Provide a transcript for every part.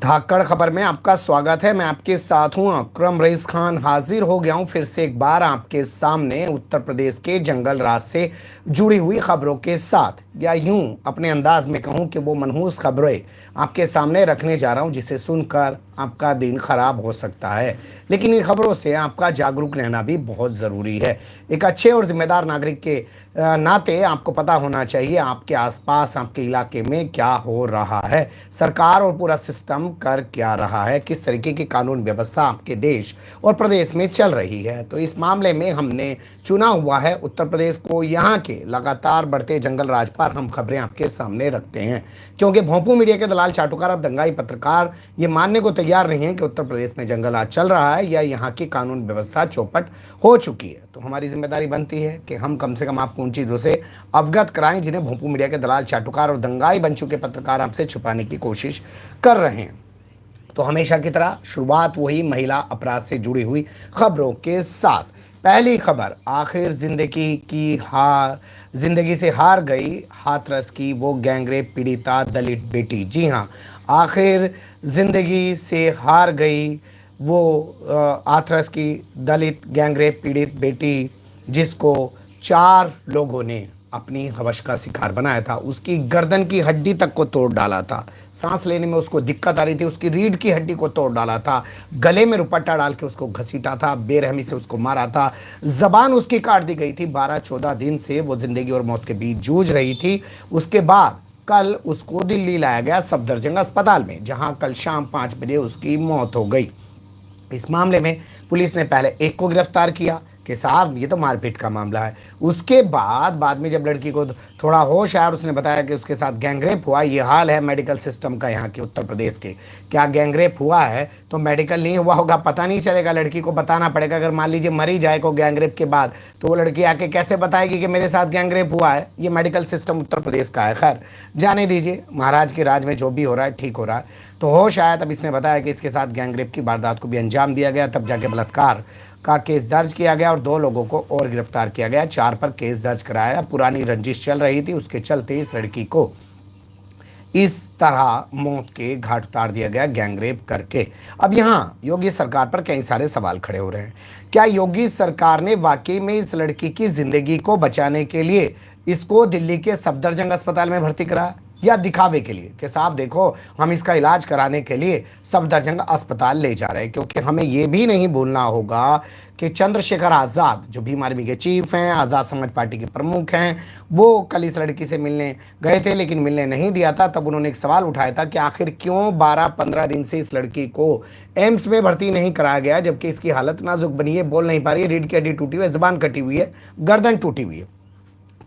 धाकड़ खबर में आपका स्वागत है। मैं आपके साथ हूँ अक्रम रईस खान। हाजिर हो गया हूँ फिर से एक बार आपके सामने उत्तर प्रदेश के जंगल राज से जुड़ी हुई खबरों के साथ। या यूँ अपने अंदाज में कहूँ कि वो मनहूस खबरें आपके सामने रखने जा रहा हूँ, जिसे सुनकर आपका दिन खराब हो सकता है। लेकिन इन खबरों से आपका जागरूक रहना भी बहुत ज़रूरी है। एक अच्छे और जिम्मेदार नागरिक के नाते आपको पता होना चाहिए, आपके आसपास, आपके इलाके में क्या हो रहा है। सरकार और पूरा सिस्टम कर क्या रहा है? किस तरीके की कानून व्यवस्था आपके देश और प्रदेश में चल रही है? तो इस मामले में हमने चुना हुआ है उत्तर प्रदेश को यहाँ के लगातार बढ़ते जंगल राज पर हम खबरें आपके सामने रखते हैं। क्योंकि भोंपू मीडिया के दलाल चाटुकार और दंगाई पत्रकार, ये मानने को तैयार नहीं है कि उत्तर प्रदेश में जंगल आज चल रहा है या यहाँ की कानून व्यवस्था चौपट हो चुकी है। तो हमारी ज़िम्मेदारी बनती है कि हम कम से कम आपको उन चीज़ों से अवगत कराएँ जिन्हें भोपू मीडिया के दलाल चाटुकार और दंगाई बन चुके पत्रकार आपसे छुपाने की कोशिश कर रहे हैं। तो हमेशा की तरह शुरुआत वही महिला अपराध से जुड़ी हुई खबरों के साथ। पहली खबर, आखिर ज़िंदगी की हार, ज़िंदगी से हार गई, हाथरस की वो गैंगरेप पीड़िता दलित बेटी। जी हाँ आखिर ज़िंदगी से हार गई वो हाथरस की दलित गैंगरेप पीड़ित बेटी जिसको चार लोगों ने अपनी हवश का शिकार बनाया था। उसकी गर्दन की हड्डी तक को तोड़ डाला था। सांस लेने में उसको दिक्कत आ रही थी। उसकी रीढ़ की हड्डी को तोड़ डाला था। गले में रुपट्टा डाल के उसको घसीटा था। बेरहमी से उसको मारा था। जबान उसकी काट दी गई थी। बारह चौदह दिन से वो ज़िंदगी और मौत के बीच जूझ रही थी। उसके बाद कल उसको दिल्ली लाया गया सफदरजंग अस्पताल में, जहाँ कल शाम पाँच बजे उसकी मौत हो गई। इस मामले में पुलिस ने पहले एक को गिरफ़्तार किया। कि साहब, ये तो मारपीट का मामला है। उसके बाद बाद में जब लड़की को थोड़ा होश आया और उसने बताया कि उसके साथ गैंगरेप हुआ, ये हाल है मेडिकल सिस्टम का यहाँ के उत्तर प्रदेश के। क्या गैंगरेप हुआ है तो मेडिकल नहीं हुआ होगा, पता नहीं चलेगा। लड़की को बताना पड़ेगा, अगर मान लीजिए मरी जाए को गैंगरेप के बाद तो वो लड़की आके कैसे बताएगी कि मेरे साथ गैंगरेप हुआ है? ये मेडिकल सिस्टम उत्तर प्रदेश का है, खैर। जाने दीजिए, महाराज के राज में जो भी हो रहा है, ठीक हो रहा है। तो होश आया, तब इसने बताया कि इसके साथ गैंगरेप की वारदात को भी अंजाम दिया गया, तब जाके बलात्कार का केस दर्ज किया गया और दो लोगों को और गिरफ़्तार किया गया। चार पर केस दर्ज कराया। पुरानी रंजिश चल रही थी। उसके चलते इस लड़की को इस तरह मौत के घाट उतार दिया गया, गैंगरेप करके। अब यहाँ योगी सरकार पर कई सारे सवाल खड़े हो रहे हैं। क्या योगी सरकार ने वाकई में इस लड़की की ज़िंदगी को बचाने के लिए इसको दिल्ली के सफदरजंग अस्पताल में भर्ती कराया? या दिखावे के लिए कि साहब देखो, हम इसका इलाज कराने के लिए सफदरजंग अस्पताल ले जा रहे हैं, क्योंकि हमें ये भी नहीं भूलना होगा कि चंद्रशेखर आज़ाद, जो भीम आर्मी के चीफ हैं, आज़ाद समाज पार्टी के प्रमुख हैं, वो कल इस लड़की से मिलने गए थे, लेकिन मिलने नहीं दिया था, तब उन्होंने एक सवाल उठाया था कि आखिर क्यों बारह पंद्रह दिन से इस लड़की को एम्स में भर्ती नहीं कराया गया, जबकि इसकी हालत नाजुक बनी है, बोल नहीं पा रही है, रीढ़ की हड्डी टूटी हुई है, जबान कटी हुई है, गर्दन टूटी हुई है।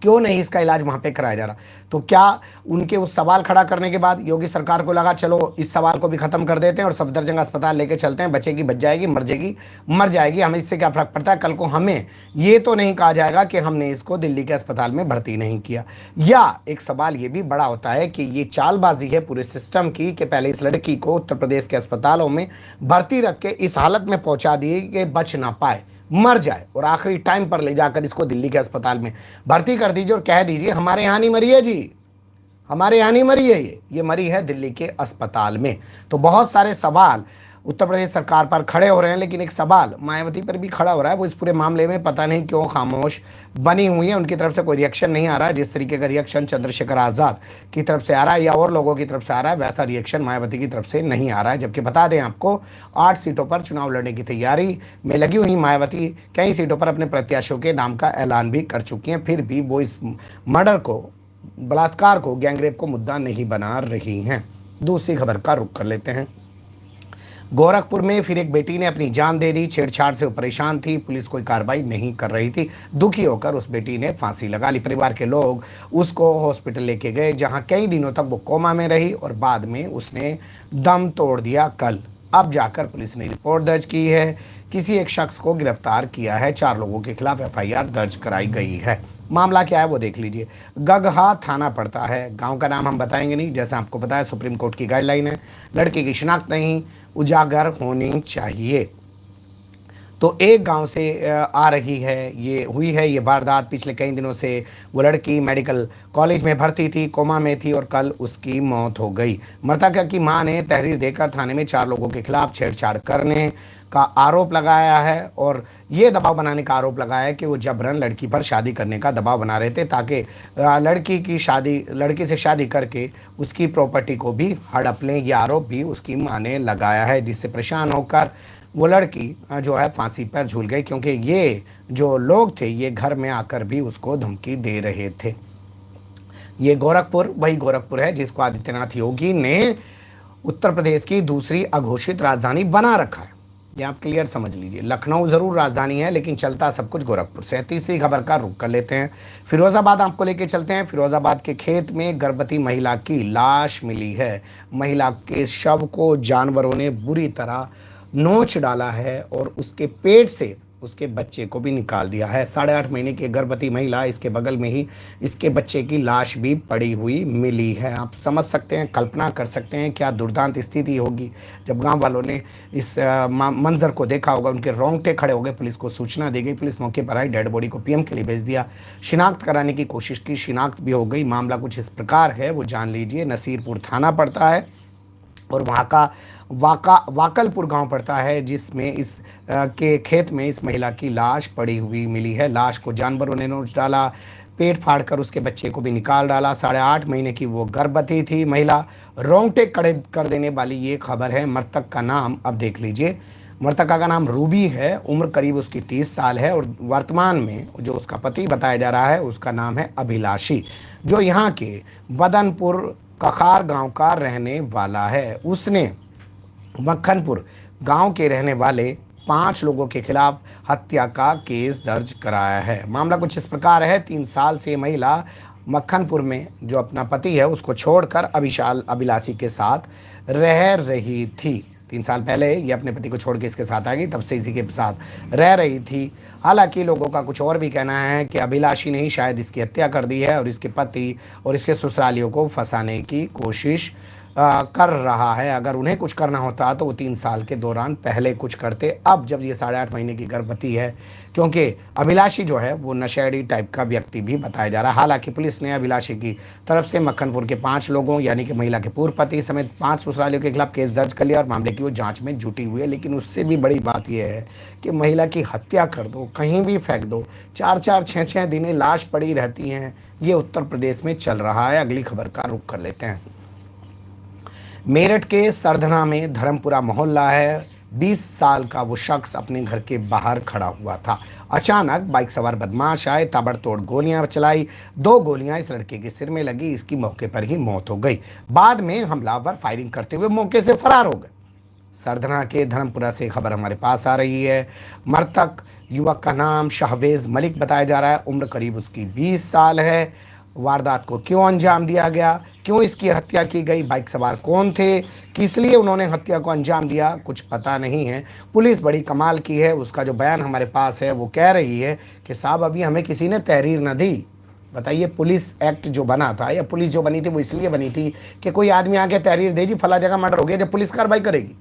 क्यों नहीं इसका इलाज वहाँ पे कराया जा रहा? तो क्या उनके उस सवाल खड़ा करने के बाद योगी सरकार को लगा, चलो, इस सवाल को भी ख़त्म कर देते हैं और सफदरजंग अस्पताल लेके चलते हैं, बचेगी, बच जाएगी मर जाएगी मर जाएगी, हमें इससे क्या फ़र्क पड़ता है? कल को हमें ये तो नहीं कहा जाएगा कि हमने इसको दिल्ली के अस्पताल में भर्ती नहीं किया। या एक सवाल ये भी बड़ा होता है कि ये चालबाजी है पूरे सिस्टम की कि पहले इस लड़की को उत्तर प्रदेश के अस्पतालों में भर्ती रख के इस हालत में पहुँचा दिए कि बच ना पाए। मर जाए और आखिरी टाइम पर ले जाकर इसको दिल्ली के अस्पताल में भर्ती कर दीजिए और कह दीजिए, हमारे यहाँ नहीं मरी है जी। हमारे यहाँ नहीं मरी है ये। ये मरी है दिल्ली के अस्पताल में। तो बहुत सारे सवाल उत्तर प्रदेश सरकार पर खड़े हो रहे हैं, लेकिन एक सवाल मायावती पर भी खड़ा हो रहा है। वो इस पूरे मामले में पता नहीं क्यों खामोश बनी हुई है। उनकी तरफ़ से कोई रिएक्शन नहीं आ रहा है। जिस तरीके का रिएक्शन चंद्रशेखर आज़ाद की तरफ़ से आ रहा है या और लोगों की तरफ़ से आ रहा है, वैसा रिएक्शन मायावती की तरफ़ से नहीं आ रहा है। जबकि बता दें आपको, आठ सीटों पर चुनाव लड़ने की तैयारी में लगी हुई मायावती, कई सीटों पर अपने प्रत्याशियों के नाम का ऐलान भी कर चुकी हैं। फिर भी वो इस मर्डर को, बलात्कार को, गैंगरेप को मुद्दा नहीं बना रही हैं। दूसरी खबर का रुख कर लेते हैं। गोरखपुर में फिर एक बेटी ने अपनी जान दे दी। छेड़छाड़ से परेशान थी। पुलिस कोई कार्रवाई नहीं कर रही थी। दुखी होकर उस बेटी ने फांसी लगा ली। परिवार के लोग उसको हॉस्पिटल लेके गए, जहाँ कई दिनों तक वो कोमा में रही और बाद में उसने दम तोड़ दिया कल। अब जाकर पुलिस ने रिपोर्ट दर्ज की है। किसी एक शख्स को गिरफ़्तार किया है। चार लोगों के खिलाफ एफआईआर दर्ज कराई गई है। मामला क्या है वो देख लीजिए। गगहा थाना पड़ता है। गाँव का नाम हम बताएँगे नहीं, जैसा आपको बताया, सुप्रीम कोर्ट की गाइडलाइन है। लड़के की शिनाख्त नहीं, उजागर होनी चाहिए। तो एक गाँव से आ रही है, ये हुई है, ये वारदात पिछले कई दिनों से वो लड़की मेडिकल कॉलेज में भर्ती थी, कोमा में थी और कल उसकी मौत हो गई। मृतक की माँ ने तहरीर देकर थाने में चार लोगों के खिलाफ छेड़छाड़ करने का आरोप लगाया है और ये दबाव बनाने का आरोप लगाया है कि वो जबरन लड़की पर शादी करने का दबाव बना रहे थे ताकि लड़की की शादी, लड़की से शादी करके उसकी प्रॉपर्टी को भी हड़प लें यह आरोप भी उसकी माँ ने लगाया है, जिससे परेशान होकर वो लड़की जो है, फांसी पर झूल गई क्योंकि ये जो लोग थे, ये घर में आकर भी उसको धमकी दे रहे थे। ये गोरखपुर, वही गोरखपुर है जिसको आदित्यनाथ योगी ने उत्तर प्रदेश की दूसरी अघोषित राजधानी बना रखा है। ये आप क्लियर समझ लीजिए। लखनऊ ज़रूर राजधानी है, लेकिन चलता सब कुछ गोरखपुर से तीसरी खबर का रुख कर लेते हैं। फिरोज़ाबाद आपको लेके चलते हैं। फिरोज़ाबाद के खेत में गर्भवती महिला की लाश मिली है। महिला के शव को जानवरों ने बुरी तरह नोच डाला है और उसके पेट से उसके बच्चे को भी निकाल दिया है। साढ़े आठ महीने की गर्भवती महिला इसके बगल में ही इसके बच्चे की लाश भी पड़ी हुई मिली है। आप समझ सकते हैं, कल्पना कर सकते हैं क्या दुर्दांत स्थिति होगी। जब गाँव वालों ने इस मंजर को देखा होगा, उनके रोंगटे खड़े हो गए, पुलिस को सूचना दी गई, पुलिस मौके पर आई, डेड बॉडी को पीएम के लिए भेज दिया। शिनाख्त कराने की कोशिश की, शिनाख्त भी हो गई। मामला कुछ इस प्रकार है, वो जान लीजिए, नसीरपुर थाना पड़ता है और वहाँ का वाका वाकलपुर गाँव पड़ता है जिसमें इस आ, के खेत में इस महिला की लाश पड़ी हुई मिली है। लाश को जानवरों ने नोच डाला पेट फाड़कर उसके बच्चे को भी निकाल डाला। साढ़े आठ महीने की वो गर्भवती थी महिला। रोंगटे कड़े कर देने वाली ये खबर है। मृतक का नाम अब देख लीजिए। मृतका का नाम रूबी है। उम्र करीब उसकी तीस साल है और वर्तमान में जो उसका पति बताया जा रहा है उसका नाम है अभिलाषी जो यहाँ के बदनपुर कखार गाँव का रहने वाला है। उसने मक्खनपुर गाँव के रहने वाले पाँच लोगों के खिलाफ हत्या का केस दर्ज कराया है। मामला कुछ इस प्रकार है। तीन साल से महिला मक्खनपुर में जो अपना पति है, उसको छोड़कर अभिशाल अभिलाषी के साथ रह रही थी। तीन साल पहले ये अपने पति को छोड़ के इसके साथ आ गई, तब से इसी के साथ रह रही थी। हालाँकि लोगों का कुछ और भी कहना है कि अभिलाषी ने ही शायद इसकी हत्या कर दी है और इसके पति और इसके ससुरालियों को फंसाने की कोशिश आ, कर रहा है। अगर उन्हें कुछ करना होता तो वो तीन साल के दौरान पहले कुछ करते। अब जब ये साढ़े आठ महीने की गर्भवती है क्योंकि अभिलाषी जो है वो नशेड़ी टाइप का व्यक्ति भी बताया जा रहा है। हालाँकि पुलिस ने अभिलाषी की तरफ़ से मक्खनपुर के पाँच लोगों यानी कि महिला के पूर्व पति समेत पाँच ससुरालियों के खिलाफ केस दर्ज कर लिया और मामले की वो जाँच में जुटी हुई है। लेकिन उससे भी बड़ी बात यह है कि महिला की हत्या कर दो कहीं भी फेंक दो चार चार छः छः दिनें लाश पड़ी रहती हैं। ये उत्तर प्रदेश में चल रहा है। अगली खबर का रुख कर लेते हैं। मेरठ के सरधना में धर्मपुरा मोहल्ला है। 20 साल का वो शख्स अपने घर के बाहर खड़ा हुआ था। अचानक बाइक सवार बदमाश आए, ताबड़तोड़ गोलियाँ चलाई। दो गोलियाँ इस लड़के के सिर में लगी, इसकी मौके पर ही मौत हो गई। बाद में हमलावर फायरिंग करते हुए मौके से फरार हो गए। सरधना के धर्मपुरा से खबर हमारे पास आ रही है। मृतक युवक का नाम शाहवेज मलिक बताया जा रहा है। उम्र करीब उसकी 20 साल है। वारदात को क्यों अंजाम दिया गया? क्यों इसकी हत्या की गई? बाइक सवार कौन थे? किस लिए उन्होंने हत्या को अंजाम दिया? कुछ पता नहीं है। पुलिस बड़ी कमाल की है। उसका जो बयान हमारे पास है, वो कह रही है कि साहब, अभी हमें किसी ने तहरीर न दी। बताइए, पुलिस एक्ट जो बना था, या पुलिस जो बनी थी, वो इसलिए बनी थी कि कोई आदमी आके तहरीर दे जी, फला जगह मर्डर हो गया जब पुलिस कार्रवाई करेगी?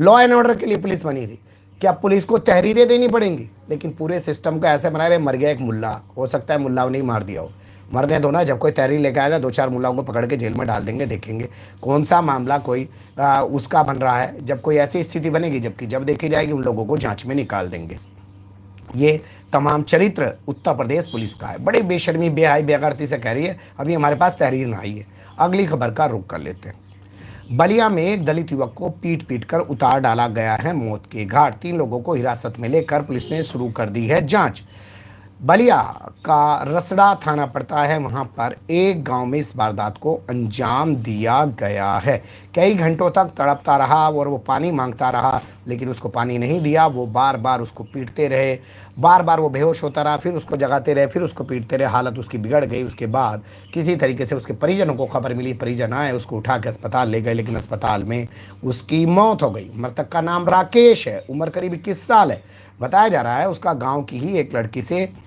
लॉ एंड ऑर्डर के लिए पुलिस बनी थी। क्या पुलिस को तहरीरें देनी पड़ेंगी? लेकिन पूरे सिस्टम को ऐसे बना रहे, मर गया एक मुल्ला। हो सकता है मुल्ला ने मार दिया हो। मरने दो ना जब कोई तहरीर लेकर आएगा दो चार मुलाओं को पकड़ के जेल में डाल देंगे देखेंगे। कौन सा मामला कोई आ, उसका बन रहा है जब कोई ऐसी स्थिति बनेगी जबकि जब देखी जाएगी उन लोगों को जाँच में निकाल देंगे। ये तमाम चरित्र उत्तर प्रदेश पुलिस का है। बड़ी बेशर्मी बेहाई बेगरती से कह रही है अभी हमारे पास तहरीर ना आई है। अगली खबर का रुख कर लेते हैं। बलिया में एक दलित युवक को पीट पीट कर उतार डाला गया है मौत के घाट। तीन लोगों को हिरासत में लेकर पुलिस ने शुरू कर दी है जाँच। बलिया का रसड़ा थाना पड़ता है। वहाँ पर एक गाँव में इस वारदात को अंजाम दिया गया है। कई घंटों तक तड़पता रहा और वो पानी माँगता रहा, लेकिन उसको पानी नहीं दिया। वो बार बार उसको पीटते रहे। बार बार वो बेहोश होता रहा, फिर उसको जगाते रहे, फिर उसको पीटते रहे। हालत उसकी बिगड़ गई। उसके बाद किसी तरीके से उसके परिजनों को खबर मिली। परिजन आए, उसको उठा के अस्पताल ले गए, लेकिन अस्पताल में उसकी मौत हो गई। मृतक का नाम राकेश है। उम्र करीब इक्कीस साल है। बताया जा रहा है, उसका गाँव की ही एक लड़की से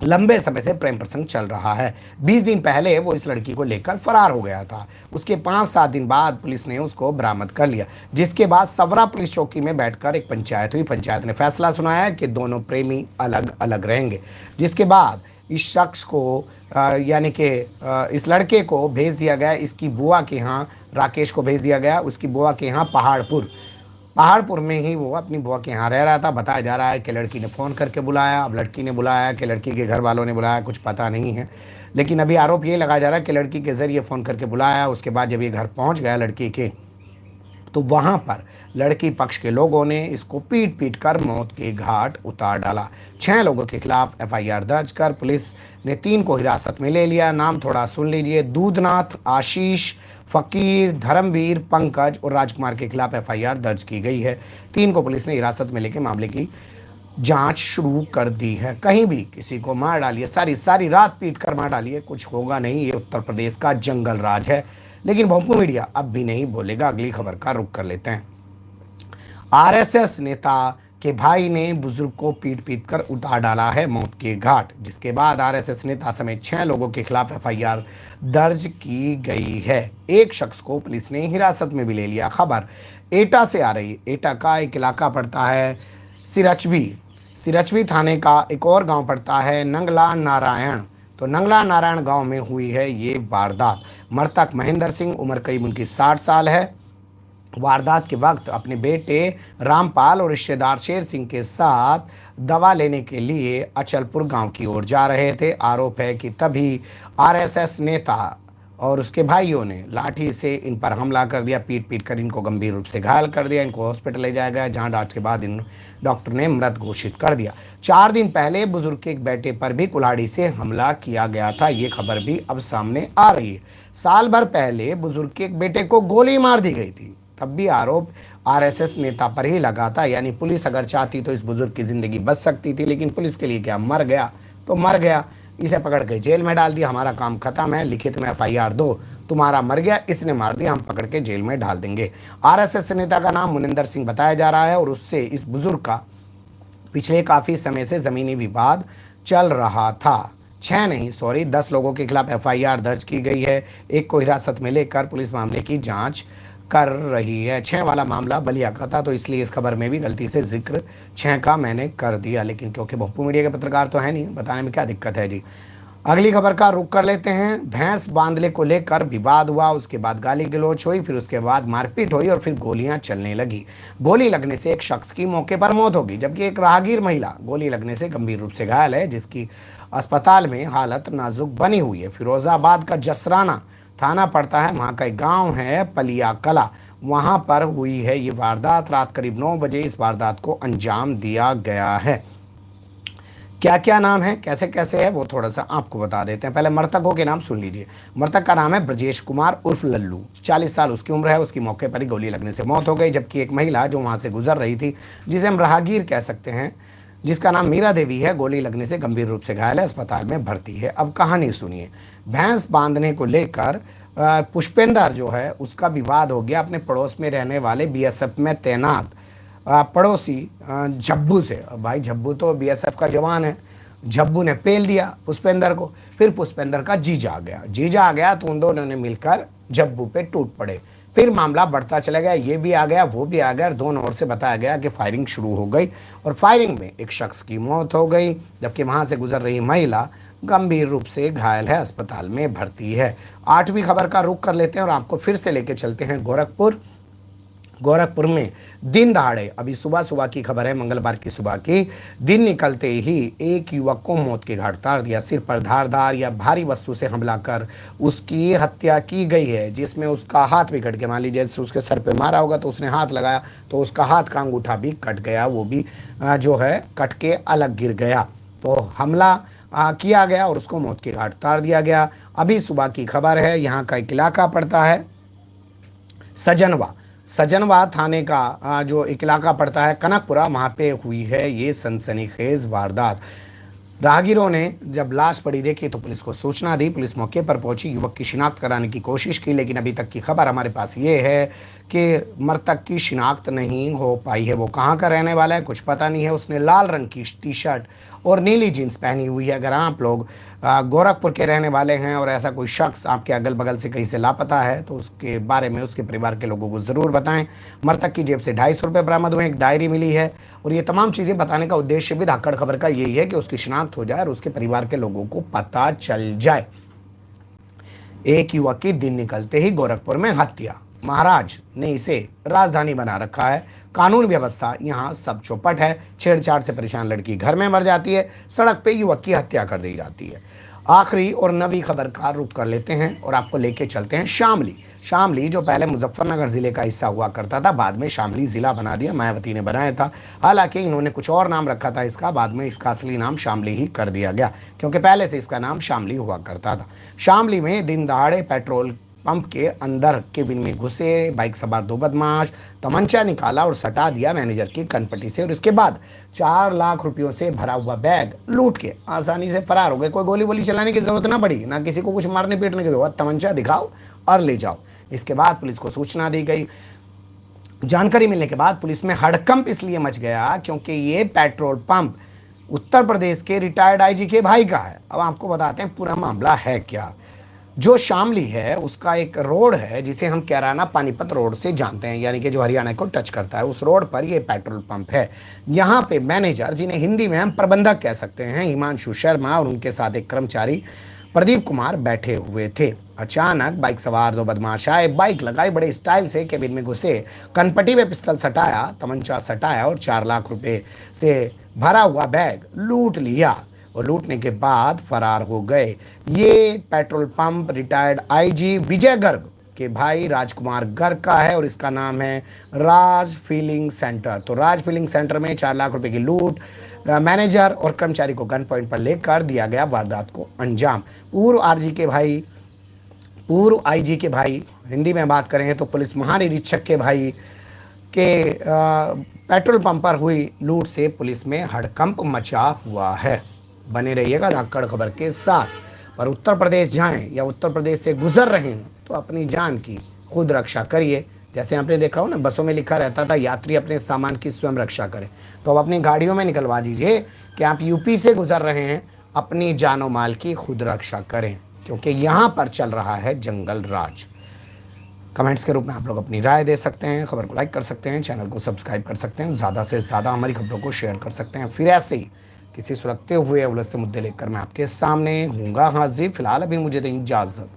लंबे समय से प्रेम प्रसंग चल रहा है। 20 दिन पहले वो इस लड़की को लेकर फरार हो गया था। उसके पाँच सात दिन बाद पुलिस ने उसको बरामद कर लिया, जिसके बाद सवरा पुलिस चौकी में बैठकर एक पंचायत, हुई पंचायत ने फैसला सुनाया कि दोनों प्रेमी अलग अलग रहेंगे। जिसके बाद इस शख्स को यानी कि इस लड़के को भेज दिया गया। इसकी बुआ के यहाँ राकेश को भेज दिया गया। उसकी बुआ के यहाँ पहाड़पुर। पहाड़पुर में ही वो अपनी बुआ के यहाँ रह रहा था, बताया जा रहा है कि लड़की ने फ़ोन करके बुलाया, अब लड़की ने बुलाया कि लड़की के घर वालों ने बुलाया, कुछ पता नहीं है। लेकिन अभी आरोप ये लगाया जा रहा है कि लड़की के ज़रिए फ़ोन करके बुलाया, उसके बाद जब ये घर पहुँच गया लड़की के तो वहाँ पर लड़की पक्ष के लोगों ने इसको पीट पीट कर मौत के घाट उतार डाला। छः लोगों के खिलाफ एफआईआर दर्ज कर पुलिस ने तीन को हिरासत में ले लिया। नाम थोड़ा सुन लीजिए। दूधनाथ, आशीष, फ़कीर, धर्मवीर, पंकज और राजकुमार के खिलाफ एफआईआर दर्ज की गई है। तीन को पुलिस ने हिरासत में लेकर मामले की जाँच शुरू कर दी है। कहीं भी किसी को मार डालिए सारी सारी रात पीट कर मार डालिए, कुछ होगा नहीं। ये उत्तर प्रदेश का जंगल राज है। लेकिन भोंपू मीडिया अब भी नहीं बोलेगा। अगली खबर का रुख कर लेते हैं। आरएसएस नेता के भाई ने बुज़ुर्ग को पीट पीट कर उतार डाला है मौत के घाट, जिसके बाद आरएसएस नेता समेत छह लोगों के खिलाफ एफआईआर दर्ज की गई है। एक शख्स को पुलिस ने हिरासत में भी ले लिया। खबर, एटा से आ रही, एटा का एक इलाका पड़ता है सिरचवी। सिरचवी थाने का एक और गाँव पड़ता है नंगला नारायण। तो नंगला नारायण गाँव में हुई है ये वारदात। मृतक महेंद्र सिंह, उम्र करीब उनकी साठ साल है। वारदात के वक्त अपने बेटे रामपाल और रिश्तेदार शेर सिंह के साथ दवा लेने के लिए अचलपुर गाँव की ओर जा रहे थे। आरोप है कि तभी आरएसएस नेता और उसके भाइयों ने लाठी से इन पर हमला कर दिया, पीट पीट कर इनको गंभीर रूप से घायल कर दिया, इनको हॉस्पिटल ले जाया गया जहाँ डांच के बाद इन डॉक्टर ने मृत घोषित कर दिया। चार दिन पहले बुज़ुर्ग के एक बेटे पर भी कुल्हाड़ी से हमला किया गया था, ये खबर भी अब सामने आ रही है। साल भर पहले बुज़ुर्ग के एक बेटे को गोली मार दी गई थी, तब भी आरोप आरएसएस नेता पर ही लगा था, यानी पुलिस अगर चाहती तो इस बुज़ुर्ग की ज़िंदगी बच सकती थी, लेकिन पुलिस के लिए क्या मर गया तो मर गया। इसे पकड़ के जेल में डाल दिया, हमारा काम खत्म है, लिखित में एफआईआर दो। तुम्हारा मर गया, इसने मार दिया, हम पकड़ के जेल में डाल देंगे। आरएसएस नेता का नाम मुनिंदर सिंह बताया जा रहा है और उससे इस बुज़ुर्ग का पिछले काफ़ी समय से ज़मीनी विवाद चल रहा था। छः नहीं, सॉरी, दस लोगों के खिलाफ एफआईआर दर्ज की गई है। एक को हिरासत में लेकर पुलिस मामले की जाँच कर रही है। छः वाला मामला बलिया का था तो इसलिए इस खबर में भी गलती से ज़िक्र छः का मैंने कर दिया। लेकिन क्योंकि भोपू मीडिया के पत्रकार तो है नहीं, बताने में क्या दिक्कत है जी? अगली खबर का रुख कर लेते हैं। भैंस बांधले को लेकर विवाद हुआ, उसके बाद गाली गलोच हुई, फिर उसके बाद मारपीट हुई और फिर गोलियाँ चलने लगी। गोली लगने से एक शख्स की मौके पर मौत होगी जबकि एक राहगीर महिला गोली लगने से गंभीर रूप से घायल है, जिसकी अस्पताल में हालत नाजुक बनी हुई है। फिरोजाबाद का जसराना थाना पड़ता है, वहाँ का एक गाँव है, पलिया कला। वहाँ पर हुई है ये वारदात। रात करीब नौ बजे इस वारदात को अंजाम दिया गया है। क्या क्या नाम है? कैसे कैसे है? वो थोड़ा सा आपको बता देते हैं। पहले मृतकों के नाम सुन लीजिए। मृतक का नाम है ब्रजेश कुमार उर्फ़ लल्लू। चालीस साल उसकी उम्र है, उसकी मौके पर ही गोली लगने से मौत हो गई, जबकि एक महिला जो वहाँ से गुजर रही थी, जिसे हम राहगीर कह सकते हैं जिसका नाम मीरा देवी है, गोली लगने से गंभीर रूप से घायल है, अस्पताल में भर्ती है। अब कहानी सुनिए। भैंस बांधने को लेकर पुष्पेंद्र जो है, उसका विवाद हो गया। अपने पड़ोस में रहने वाले बीएसएफ में तैनात पड़ोसी झब्बू से। भाई, झब्बू तो बीएसएफ का जवान है। झब्बू ने पेल दिया पुष्पेंद्र को। फिर पुष्पेंद्र का जीजा आ गया। जीजा आ गया तो उन दोनों ने मिलकर झब्बू पे टूट पड़े। फिर मामला बढ़ता चला गया, ये भी आ गया, वो भी आ गया और दोनों ओर से बताया गया कि फायरिंग शुरू हो गई और फायरिंग में एक शख्स की मौत हो गई, जबकि वहाँ से गुजर रही महिला गंभीर रूप से घायल है, अस्पताल में भर्ती है। आठवीं खबर का रुख कर लेते हैं और आपको फिर से लेके चलते हैं गोरखपुर। गोरखपुर में दिन दहाड़े। अभी सुबह सुबह की खबर है मंगलवार की सुबह की। दिन निकलते ही एक युवक को मौत के घाट उतार दिया। सिर पर धारदार या भारी वस्तु से हमला कर उसकी हत्या की गई है जिसमें उसका हाथ भी कट गया। मान लीजिए जैसे उसके सर पे मारा होगा तो उसने हाथ लगाया तो उसका हाथ का अंगूठा भी कट गया। वो भी जो है कट के अलग गिर गया। तो हमला आ, किया गया और उसको मौत के घाट उतार दिया गया। अभी सुबह की खबर है यहाँ का एक इलाका पड़ता है सजनवा। सजनवा थाने का जो इलाका पड़ता है, कनकपुरा, वहाँ पे हुई है ये सनसनीखेज वारदात। राहगीरों ने जब लाश पड़ी देखी तो पुलिस को सूचना दी। पुलिस मौके पर पहुँची, युवक की शिनाख्त कराने की कोशिश की, लेकिन अभी तक की खबर हमारे पास ये है कि मृतक की शिनाख्त नहीं हो पाई है। वो कहाँ का रहने वाला है, कुछ पता नहीं है। उसने लाल रंग की टी शर्ट और नीली जीन्स पहनी हुई है, अगर आप लोग गोरखपुर के रहने वाले हैं और ऐसा कोई शख्स आपके अगल बगल से कहीं से लापता है तो उसके बारे में, उसके परिवार के लोगों को ज़रूर बताएँ। मृतक की जेब से ढाई सौ रुपये बरामद हुए, एक डायरी मिली है। और ये तमाम चीज़ें बताने का उद्देश्य भी धाकड़ खबर का यही है कि उसकी शिनाख्त हो जाए और उसके परिवार के लोगों को पता चल जाए। एक युवक की दिन निकलते ही गोरखपुर में हत्या। महाराज ने इसे राजधानी बना रखा है। कानून व्यवस्था यहाँ सब चौपट है। छेड़छाड़ से परेशान लड़की घर में मर जाती है, सड़क पे युवक की हत्या कर दी जाती है। आखिरी और नवी खबर का रुख कर लेते हैं और आपको लेके चलते हैं शामली। शामली जो पहले मुजफ्फरनगर ज़िले का हिस्सा हुआ करता था, बाद में शामली ज़िला बना दिया, मायावती ने बनाया था। हालाँकि इन्होंने कुछ और नाम रखा था इसका, बाद में इसका असली नाम शामली ही कर दिया गया, क्योंकि पहले से इसका नाम शामली हुआ करता था। शामली में दिन दहाड़े पेट्रोल पंप के अंदर केबिन में घुसे, बाइक सवार दो बदमाश, तमंचा निकाला और सटा दिया मैनेजर की कनपट्टी से और इसके बाद चार लाख रुपयों से भरा हुआ बैग लूट के आसानी से फरार हो गए। कोई गोली वोली चलाने की ज़रूरत ना पड़ी, ना किसी को कुछ मारने पीटने की ज़रूरत। तमंचा दिखाओ और ले जाओ। इसके बाद पुलिस को सूचना दी गई। जानकारी मिलने के बाद पुलिस में हड़कंप इसलिए मच गया क्योंकि ये पेट्रोल पंप उत्तर प्रदेश के रिटायर्ड आईजी के भाई का है। अब आपको बताते हैं, पूरा मामला है क्या? जो शामली है, उसका एक रोड है, जिसे हम कैराना पानीपत रोड से जानते हैं, यानी कि जो हरियाणा को टच करता है, उस रोड पर ये पेट्रोल पंप है। यहाँ पे मैनेजर, जिन्हें हिंदी में हम प्रबंधक कह सकते हैं, हिमांशु शर्मा और उनके साथ एक कर्मचारी प्रदीप कुमार बैठे हुए थे। अचानक बाइक सवार दो बदमाश आए, बाइक लगाई, बड़े स्टाइल से केबिन में घुसे, कनपट्टी में पिस्टल सटाया, तमंचा सटाया और चार लाख रुपए से भरा हुआ बैग लूट लिया। और लूटने के बाद फरार हो गए। ये petrol pump retired IG Vijay Garg के भाई राजकुमार गर्ग का है और इसका नाम है राज फीलिंग सेंटर। तो राज फीलिंग सेंटर में चार लाख रुपए की लूट मैनेजर और कर्मचारी को गन पॉइंट पर लेकर दिया गया वारदात को अंजाम। पूर्व आरजी के भाई, पूर्व आईजी के भाई, हिंदी में बात करें तो पुलिस महानिरीक्षक के भाई के पेट्रोल पंप पर हुई लूट से पुलिस में हड़कंप मचा हुआ है। बने रहिएगा धाकड़ खबर के साथ। पर उत्तर प्रदेश जाएँ या उत्तर प्रदेश से गुजर रहे हैं तो अपनी जान की खुद रक्षा करिए। जैसे आपने देखा हो ना, बसों में लिखा रहता था, यात्री अपने सामान की स्वयं रक्षा करें। तो अब अपनी गाड़ियों में निकलवा दीजिए कि आप यूपी से गुजर रहे हैं, अपनी जानो माल की खुद रक्षा करें, क्योंकि यहाँ पर चल रहा है जंगल राज। कमेंट्स के रूप में आप लोग अपनी राय दे सकते हैं, खबर को लाइक कर सकते हैं, चैनल को सब्सक्राइब कर सकते हैं, ज़्यादा से ज़्यादा हमारी खबरों को शेयर कर सकते हैं। फिर ऐसे ही किसी सुलगते हुए अवलस्त मुद्दे लेकर मैं आपके सामने हूँगा। हाजिर फ़िलहाल अभी मुझे दें इजाज़त।